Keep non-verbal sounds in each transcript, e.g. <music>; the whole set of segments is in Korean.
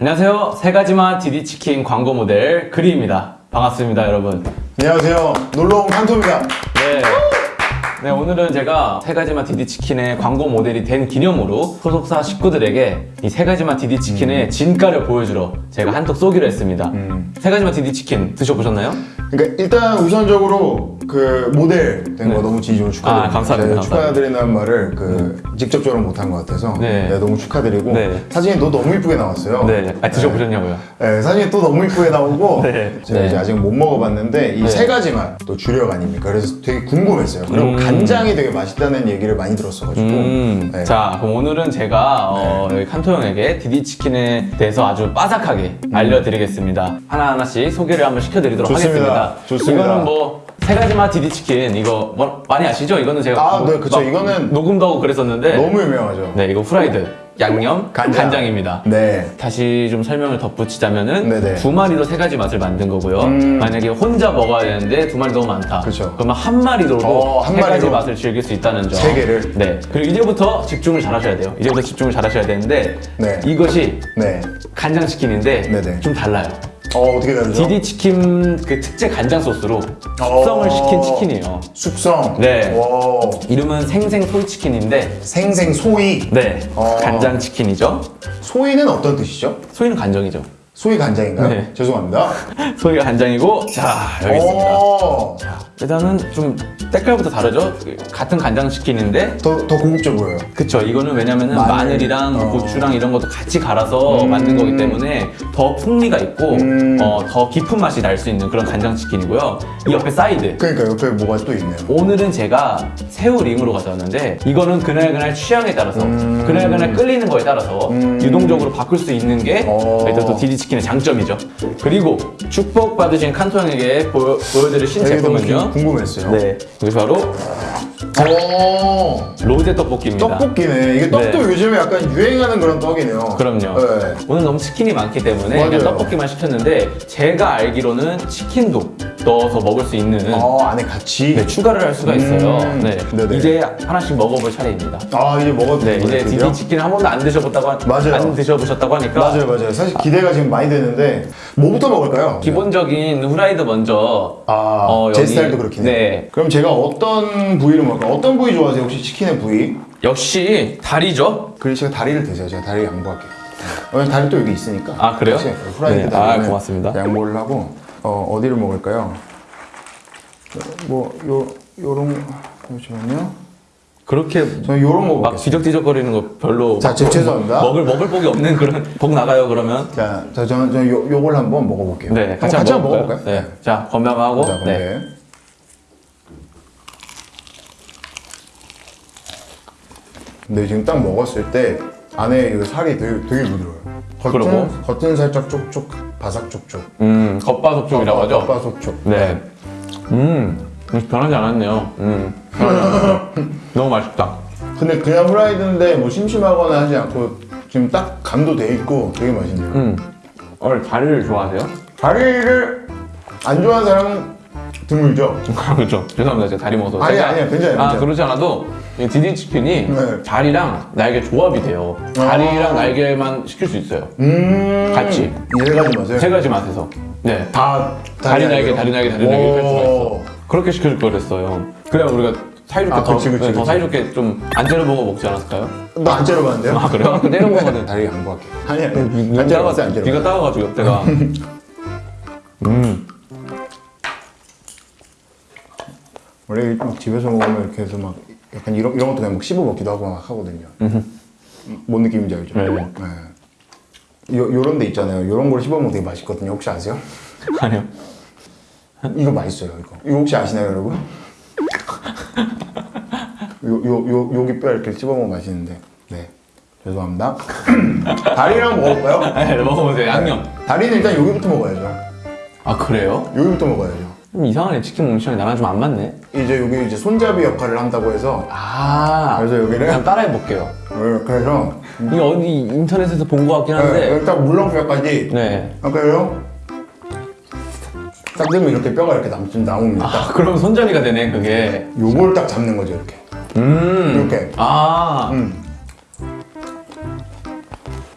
안녕하세요. 세 가지만 디디치킨 광고 모델 그리입니다. 반갑습니다, 여러분. 안녕하세요. 놀러온 칸토입니다. 네. 네, 오늘은 제가 세 가지만 디디치킨의 광고 모델이 된 기념으로 소속사 식구들에게 이 세 가지만 디디치킨의 진가를 보여주러 제가 한턱 쏘기로 했습니다. 세 가지만 디디치킨 드셔보셨나요? 그러니까 일단 우선적으로 그 모델 된거 너무 진심으로 축하드립니다. 아, 감사합니다. 네, 축하드린다는 말을 그 직접적으로 못한 것 같아서 네. 네, 너무 축하드리고 네. 사진이 또 너무 이쁘게 나왔어요. 네. 아, 드셔보셨냐고요? 네, 사진이 또 너무 이쁘게 나오고 네. 제가 네. 이제 아직 못 먹어봤는데 이 네. 세 가지만 또 주력 아닙니까? 그래서 되게 궁금했어요. 그리고 음. 간장이 되게 맛있다는 얘기를 많이 들었어가지고 음, 네. 자, 그럼 오늘은 제가 어, 여기 칸토 형에게 디디치킨에 대해서 아주 빠삭하게 알려드리겠습니다. 하나하나씩 소개를 한번 시켜드리도록 음. 좋습니다. 하겠습니다. 좋습니다. 이거는 뭐, 세 가지만 디디치킨, 이거 뭐, 많이 아시죠? 이거는 제가. 아, 뭐 네, 그쵸. 막 이거는 녹음도 하고 그랬었는데. 너무 유명하죠. 네, 이거 후라이드, 양념, 간장. 간장. 입니다 네. 다시 좀 설명을 덧붙이자면은 네네. 두 마리로 세 가지 맛을 만든 거고요. 음. 만약에 혼자 먹어야 되는데 두 마리 너무 많다. 그쵸. 그러면 한 마리로도 어, 한세 가지 마리로. 맛을 즐길 수 있다는 점. 세 개를. 네. 그리고 이제부터 집중을 잘 하셔야 돼요. 이제부터 집중을 잘 하셔야 되는데 네. 이것이 네. 간장치킨인데 네네. 좀 달라요. 어, 어떻게 다르죠? 디디 치킨 그 특제 간장 소스로 숙성을 어. 시킨 치킨이에요. 숙성. 네. 와. 이름은 생생 soy 치킨인데 생생 soy. 네. 어. 간장 치킨이죠. soy는 어떤 뜻이죠? soy는 간장이죠. soy 간장인가요? 네. 죄송합니다. <laughs> soy가 간장이고 자 여기 있습니다. 오. 일단은 좀 색깔부터 다르죠? 같은 간장치킨인데 더, 더 고급져 보여요. 그쵸 이거는 왜냐면은 마늘. 이랑 어. 고추랑 이런 것도 같이 갈아서 음. 만든 거기 때문에 더 풍미가 있고 음. 어, 더 깊은 맛이 날 수 있는 그런 간장치킨이고요 이 옆에 사이드 그러니까 옆에 뭐가 또 있네요. 오늘은 제가 새우 링으로 가져왔는데 이거는 그날그날 취향에 따라서 음. 그날그날 끌리는 거에 따라서 음. 유동적으로 바꿀 수 있는 게 어. 일단 또 디디치킨의 장점이죠 그리고 축복받으신 칸토 형에게 보여, 보여드릴 신제품은요 궁- 궁금했어요. 네 이것이 바로 오. 로제 떡볶이입니다 떡볶이네. 이게 떡도 네. 요즘에 약간 유행하는 그런 떡이네요. 그럼요. 네. 오늘 너무 치킨이 많기 때문에 떡볶이만 시켰는데 제가 알기로는 치킨도 넣어서 먹을 수 있는 어, 안에 같이. 네, 추가를 할 수가 있어요. 음, 네. 네네. 이제 하나씩 먹어볼 차례입니다. 아, 이제 먹어도 네, 이제 디디? 치킨 한 번도 안 드셔봤다고 하- 맞아요. 안 드셔보셨다고 하니까 맞아요, 맞아요. 사실 기대가 지금 많이 되는데 뭐부터 먹을까요? 기본적인 후라이드 먼저 아, 어, 제 스타일도 그렇긴 해요. 네. 그럼 제가 어떤 부위를 먹을까요? 어떤 부위 좋아하세요? 혹시 치킨의 부위? 역시 다리죠. 그래 제가 다리를 드세요. 제가 다리 양보할게요. 왜냐면 다리 또 여기 있으니까. 아, 그래요? 후라이드 네, 아, 고맙습니다. 양보를 하고 어, 어디를 먹을까요? 뭐 요 요런 잠시만요. 그렇게 저는 요런 거 막. 뒤적뒤적거리는 거 별로 자, 제- 죄송합니다. 먹을 먹을 복이 없는 그런 <laughs> 복 나가요 그러면. 자, 자 저는 저는 요 요걸 한번 먹어 볼게요. 네, 같이, 같이 한번 먹어 볼까요? 먹어볼까요? 네. 자, 건강하고. 자, 네. 네. 근데 지금 딱 먹었을 때 안에 이 살이 되게, 되게 부드러워요. 겉은, 그리고? 겉은 살짝 쪽쪽, 바삭 쪽쪽. 음, 겉바속촉이라고 하죠. 겉바속촉. 네. 음, 음, 변하지 않았네요. 음, 변하지 않았어요. 너무 맛있다. 근데 그냥 후라이드인데 뭐 심심하거나 하지 않고 지금 딱 간도 돼 있고 되게 맛있네요. 음, 원래 다리를 좋아하세요? 다리를 안 좋아하는 사람은 드물죠. <laughs> 그렇죠. 죄송합니다. 제가 다리 먹어서. 아니, 제가- 아니요. 괜찮아요, 아, 괜찮아요. 그렇지 않아도 이 디디 치킨이 네. 다리랑 날개 조합이 돼요. 다리랑 날개만 시킬 수 있어요. 음. 같이. 이세 가지 맛을. 세 가지 맛에서. 네. 다 다리 날개? 다리 날개, 다리 날개 할 수가 있어. 오. 그렇게 시켜줄 걸 그랬어요. 그래야 우리가 사이좋게 아, 더, 그치, 그치, 네, 더 그치. 사이좋게 좀안 째려보고 먹지 않았을까요? 나 안 째려봤는데요? 아, 그래요? 그 때려 먹거든. 다리 양보할게. 아니 아니. 눈안 째려봤어요, 따가, 안 째려봤어요. 귀가 따가가지고 옆에가. 음. 원래 막 집에서 먹으면 이렇게 해서 막 약간 이런 이런 것도 그냥 막 씹어 먹기도 하고 막 하거든요. 뭔 느낌인지 알죠? 네. 네. 요 요런 데 있잖아요. 요런 걸 씹어 먹으면 되게 맛있거든요. 혹시 아세요? 아니요. 이거 맛있어요. 이거. 이거 혹시 아시나요, 여러분? 요 요 요 여기 뼈 이렇게 씹어 먹으면 맛있는데. 네. 죄송합니다. <clears throat> 다리랑 먹어볼까요? 네, 먹어보세요. 양념. 다리는 일단 여기부터 먹어야죠. 아, 그래요? 여기부터 먹어야죠. 좀 이상하네. 치킨 시간이 나랑 좀 안 맞네. 이제 여기 이제 손잡이 역할을 한다고 해서 아. 그래서 여기를 그냥 따라해 볼게요. 네, 그래서 이게 어디 인터넷에서 본 것 같긴 네, 한데. 일단 물렁뼈까지 네. 아까요? 딱 들면 이렇게 뼈가 이렇게 남, 나옵니다. 아, 그럼 손잡이가 되네, 그게. 요걸 딱 잡는 거죠, 이렇게. 음. 이렇게. 아. 음.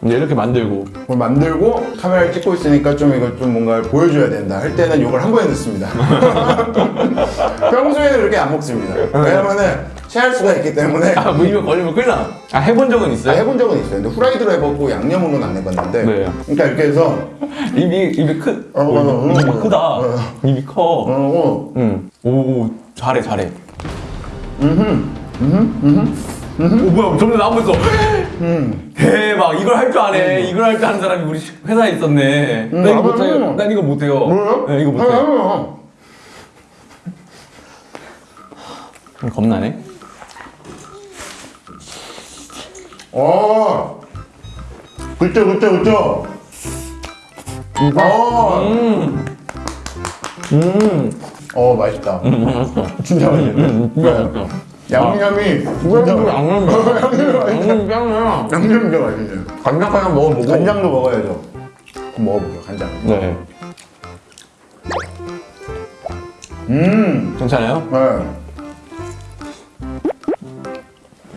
이제 이렇게 만들고 뭘 만들고 카메라를 찍고 있으니까 좀 이거 좀 뭔가 보여줘야 된다 할 때는 이걸 한 번에 넣습니다. <laughs> 평소에는 그렇게 안 먹습니다. 왜냐면은 체할 수가 있기 때문에 아, 뭐 입에 걸리면 큰일 나. 아, 해본 적은 아, 있어요? 해본 적은 있어요. 근데 후라이드로 해보고 양념으로는 안 해봤는데. 네. 그러니까 이렇게 해서 <laughs> 입이, 입이 크, 어, 어, 어, 입이 어, 크다. 어. 입이 커. 어, 어. 응. 오, 잘해, 잘해. 오, 뭐야, 점점 나오고 있어. <laughs> 대박, 이걸 할 줄 아네. 이걸 할 줄 아는 사람이 우리 회사에 있었네. 나 이거 나도 못해요. 해요. 난 이거 못해요. 뭐요? 네, 이거 아, 못해. 아, 아. 겁나네. 어. 그쵸, 그쵸, 그쵸. 어. 음. 음. 어, 맛있다. 맛있어. 진짜 맛있네. 진짜 맛있어. 양념이 이거 진짜 양념 양념 <laughs> 짱이야. 양념 진짜 맛있네. 간장 하나 먹어보고. 간장도 먹어야죠. 한번 먹어볼게요, 간장. 네. 음. 괜찮아요? 네.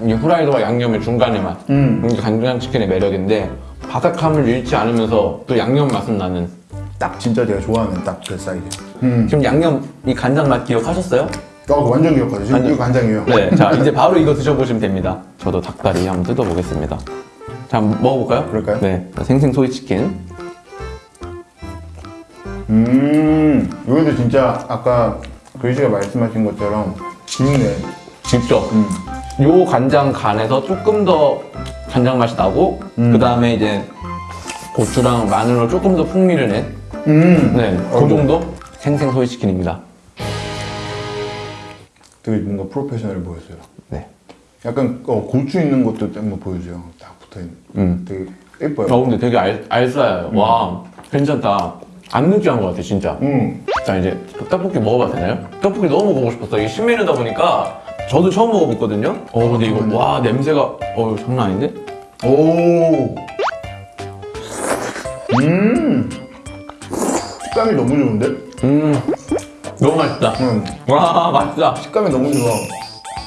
이 후라이드와 양념의 중간의 맛. 음. 이게 간장 치킨의 매력인데 바삭함을 잃지 않으면서 또 양념 맛은 나는. 딱 진짜 제가 좋아하는 딱 그 사이즈. 음. 지금 양념 이 간장 맛 기억하셨어요? 어, 완전 기억하죠. 지금. 이거 간장이에요. 네. 자 이제 바로 이거 드셔보시면 됩니다. 저도 닭다리 한번 뜯어보겠습니다. 자 한번 먹어볼까요? 그럴까요? 네. 자, 생생 소이 치킨. 음. 여기도 진짜 아까 글씨가 말씀하신 것처럼 깊네. 직접. 음. 요 간장 간에서 조금 더 간장 맛이 나고 음. 그 다음에 이제 고추랑 마늘로 조금 더 풍미를 낸 음. 네, 어, 그 정도 생생 소이 치킨입니다. 되게 뭔가 프로페셔널 보였어요. 네. 약간 어, 고추 있는 것도 한번 보여줘요. 딱 붙어 있는. 음. 되게 예뻐요. 어 근데 되게 알, 알싸요. 와 괜찮다. 안 느끼한 것 같아 진짜. 음. 자 이제 떡볶이 먹어봐도 되나요? 떡볶이 너무 먹어보고 싶었어. 이게 신메뉴다 보니까 저도 처음 먹어봤거든요. 어 근데 이거 와 냄새가 어 장난 아닌데? 오. 음. 식감이 너무 좋은데? 음 너무 맛있다. 음. 와 맛있다. 식감이 너무 좋아.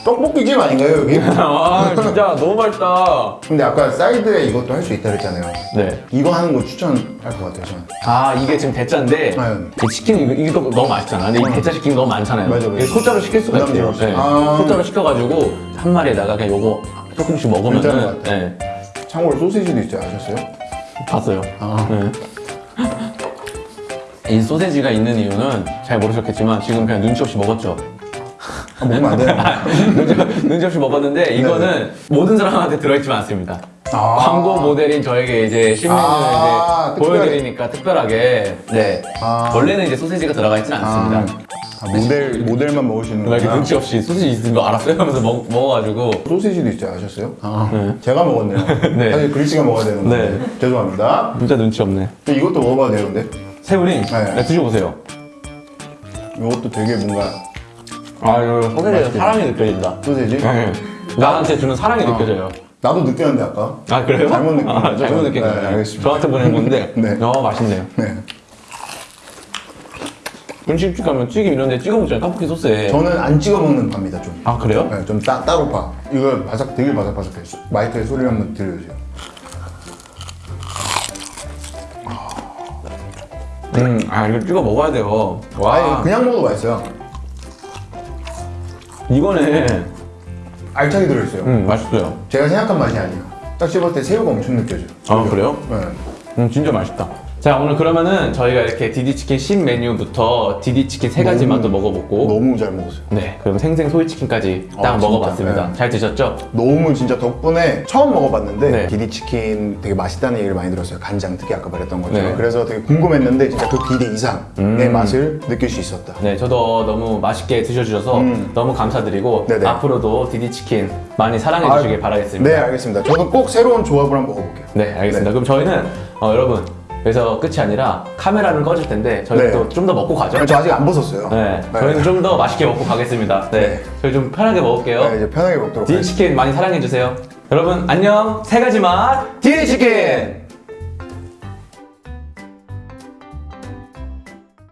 떡볶이 집 아닌가요 여기? 와 <laughs> 진짜 너무 맛있다. 근데 아까 사이드에 이것도 할 수 있다 그랬잖아요. 네. 이거 하는 거 추천할 것 같아요 저는. 아 이게 지금 대짜인데 네. 이 치킨 이거, 이거 너무 맛있잖아. 근데 이 대짜 치킨 너무 많잖아요. 맞아, 맞아. 소짜로 시킬 수가. 부담스러워서. 네. 아. 소짜로 시켜가지고 한 마리에다가 그냥 요거 조금씩 먹으면은 것 같아요. 네. 참고로 소시지도 있죠 아셨어요? 봤어요. 아. 네. 이 소세지가 있는 이유는 잘 모르셨겠지만 지금 그냥 눈치 없이 먹었죠. 아, 먹으면 안 돼요. <laughs> 눈치, 없이 먹었는데 이거는 모든 사람한테 들어있지만 않습니다. 아. 광고 모델인 저에게 이제 신메뉴를 아, 이제 보여드리니까 특별하게 네 아. 원래는 이제 소세지가 들어가 있지는 않습니다. 아, 모델 모델만 먹으시는 막 이렇게. 눈치 없이 소세지 있는 거 알았어요 하면서 먹, 먹어가지고 소시지도 있죠 아셨어요? 아, 네. 제가 먹었네요. <laughs> 네. 사실 글씨가 먹어야 되는 건데 네. 죄송합니다. 진짜 눈치 없네. 저 이것도 먹어봐도 되는데 새우링 네. 네, 드셔보세요. 이것도 되게 뭔가 아 이거 맛있게. 사랑이 느껴진다. 소시지 네. 나한테 주는 사랑이 느껴져요. 나도 느꼈는데 아까 아 그래요? 잘못 느낀 아, 거죠? 잘못 느낀 네, 거예요. 알겠습니다. 저한테 보낸 건데. <laughs> 네. 어 맛있네요. 네. 분식집 가면 튀김 이런 데 찍어 먹잖아요. 떡볶이 소스에. 저는 안 찍어 먹는 파입니다 좀. 아 그래요? 네, 좀 따, 따로 파. 이거 바삭 되게 바삭바삭해. 마이크의 소리를 한번 들려주세요. 음, 아 이거 찍어 먹어야 돼요. 와, 아니 그냥 먹어도 맛있어요. 이거네. 알차게 들어있어요. 음, 맛있어요. 제가 생각한 맛이 아니에요. 딱 씹을 때 새우가 엄청 느껴져요. 아 그래요? 네. 음, 진짜 맛있다. 자 오늘 그러면은 저희가 이렇게 디디치킨 신 메뉴부터 디디치킨 세 가지 너무- 맛도 먹어보고 너무 잘 먹었어요. 네 그럼 생생 소이치킨까지 딱 아? 먹어봤습니다. 네. 잘 드셨죠? 너무 진짜 덕분에 처음 먹어봤는데 네. 디디치킨 되게 맛있다는 얘기를 많이 들었어요. 간장 특히 아까 말했던 것처럼. 네. 그래서 되게 궁금했는데 진짜 그 기대 이상의 음. 맛을 느낄 수 있었다. 네, 저도 너무 맛있게 드셔주셔서 음. 너무 감사드리고 네네. 앞으로도 디디치킨 많이 사랑해 주시길 바라겠습니다. 네, 알겠습니다. 저도 꼭 새로운 조합을 한번 먹어볼게요. 네, 알겠습니다. 네. 그럼 저희는 어, 여러분 여기서 끝이 아니라 카메라는 꺼질 텐데 저희 네. 또좀 더 먹고 가죠. 저 아직 안 벗었어요. 네, 저희는 좀 더 맛있게 먹고 가겠습니다. 네, 네. 저희 좀 편하게 먹을게요. 네, 이제 편하게 먹도록 하겠습니다. 디디치킨 많이 사랑해 주세요. 여러분 안녕. 세 가지 맛 디디치킨.